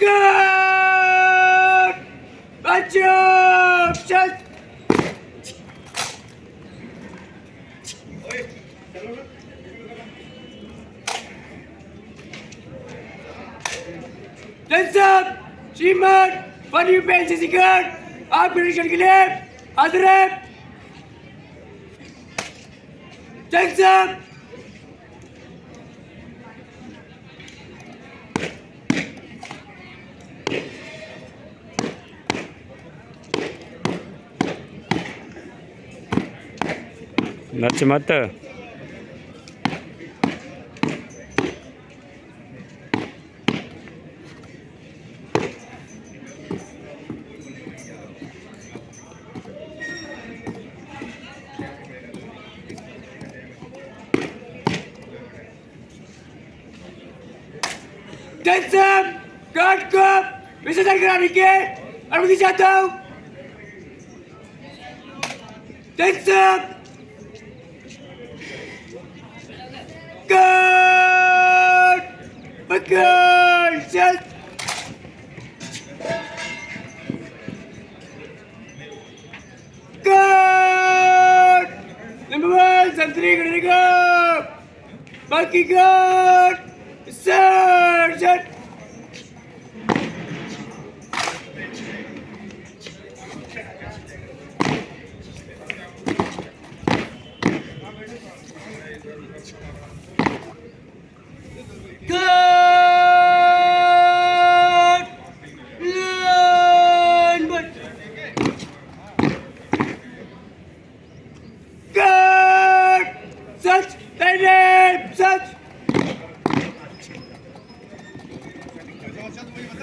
Good! Up! श्रीमान फनी pen से आप निरीक्षण के लिए हाजिर है Hands नच मत Hands up! गार्ड को विसर्जन कराने की अनुमति चाहता हूँ Okay, set. Number one, Santri gonna go. Monkey good. Sergeant. Thank you. 30. Сейчас мы его